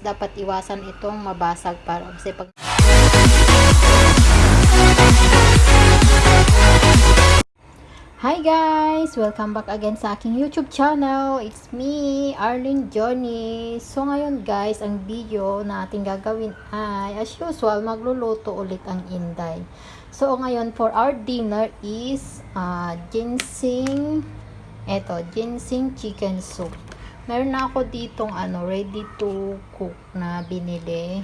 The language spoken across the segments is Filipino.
dapat iwasan itong mabasag para kasi pag Hi guys! Welcome back again sa aking YouTube channel. It's me, Arlene Johnny. So ngayon guys, ang video na ating gagawin ay as usual, magluluto ulit ang Inday. So ngayon for our dinner is uh, ginseng eto, ginseng chicken soup. Meron na ako ditong ano, ready to cook na binili.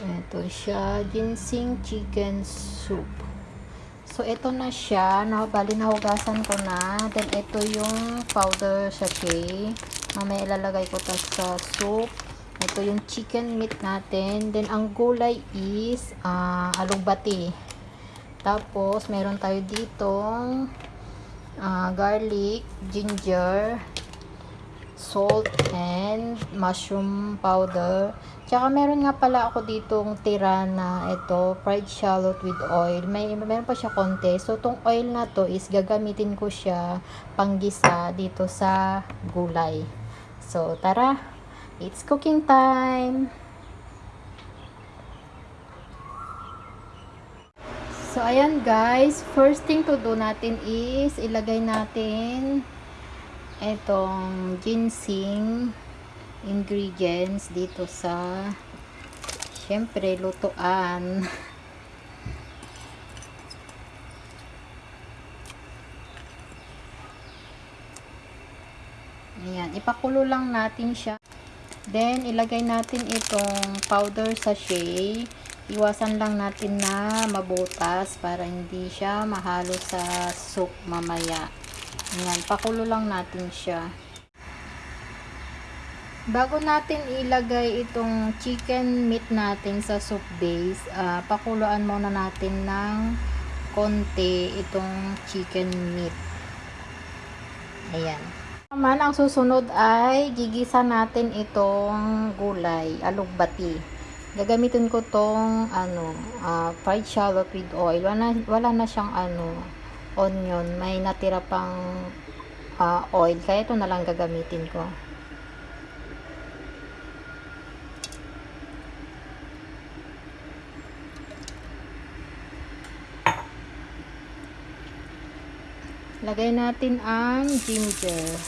Ito siya, ginseng chicken soup. So, ito na siya. Na, bali, nahugasan ko na. Then, ito yung powder sachet. Mamaya ilalagay ko to sa soup. Ito yung chicken meat natin. Then, ang gulay is uh, alugbati. Tapos, meron tayo ditong uh, garlic, ginger, salt, and mushroom powder. Tsaka meron nga pala ako ditong tira na ito, fried shallot with oil. May, meron pa siya konti. So, tong oil na to is gagamitin ko siya panggisa dito sa gulay. So, tara! It's cooking time! So, ayan guys. First thing to do natin is ilagay natin itong ginseng ingredients dito sa syempre lutuan. Ayan ipakulo lang natin siya. Then ilagay natin itong powder sachet. Iwasan lang natin na mabutas para hindi siya mahalo sa soup mamaya ayan pakulo lang natin siya Bago natin ilagay itong chicken meat natin sa soup base, uh, pakuluan muna natin ng konti itong chicken meat. Ayan. Naman, ang susunod ay gigisa natin itong gulay, alugbati. Gagamitin ko tong ano, uh, fried shallot with oil. Wala, wala na siyang ano, onion. May natira pang uh, oil. Kaya ito na lang gagamitin ko. Lagay natin ang ginger.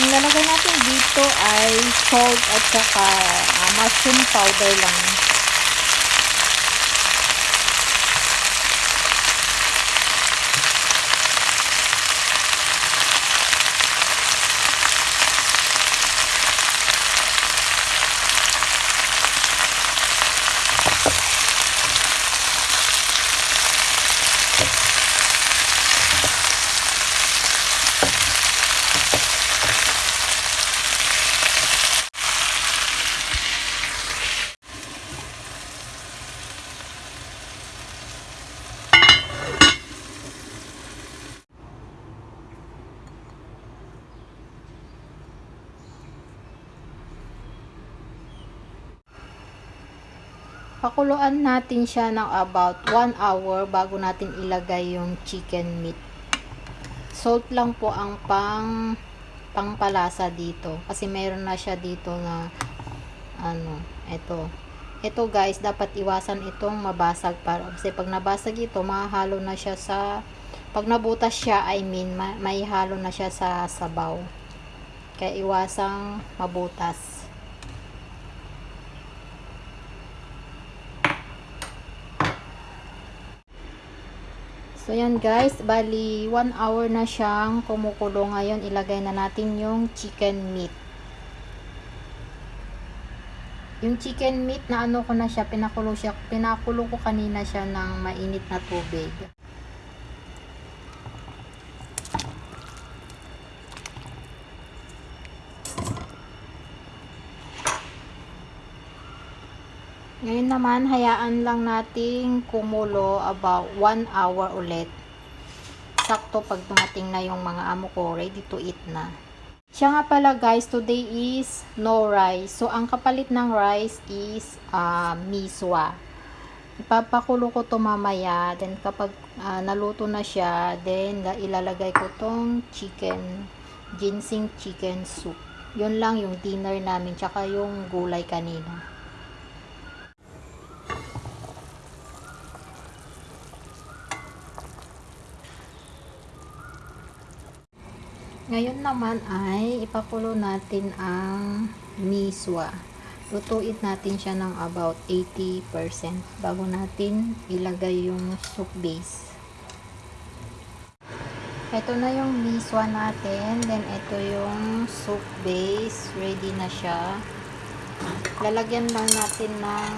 Ang lalagay dito ay salt at saka uh, mushroom powder lang. Pakuluan natin siya ng about 1 hour bago natin ilagay yung chicken meat. Salt lang po ang pang pangpalasa dito. Kasi meron na siya dito na ano, ito. Ito guys, dapat iwasan itong mabasag para kasi pag nabasag ito, mahalo na siya sa pag nabutas siya, I mean, may halo na siya sa sabaw. Kaya iwasang mabutas. So yan guys, bali 1 hour na siyang kumukulo ngayon. Ilagay na natin yung chicken meat. Yung chicken meat na ano ko na siya, pinakulo siya, pinakulo ko kanina siya ng mainit na tubig. Ngayon naman, hayaan lang nating kumulo about 1 hour ulit. Sakto pag dumating na yung mga amo ko, ready to eat na. Siya nga pala guys, today is no rice. So, ang kapalit ng rice is uh, miswa. Ipapakulo ko to mamaya. Then, kapag uh, naluto na siya, then ilalagay ko tong chicken, ginseng chicken soup. Yun lang yung dinner namin, tsaka yung gulay kanina. Ngayon naman ay ipakulo natin ang miswa. Lutuin natin siya ng about 80% bago natin ilagay yung soup base. Ito na yung miswa natin. Then, ito yung soup base. Ready na siya. Lalagyan lang natin ng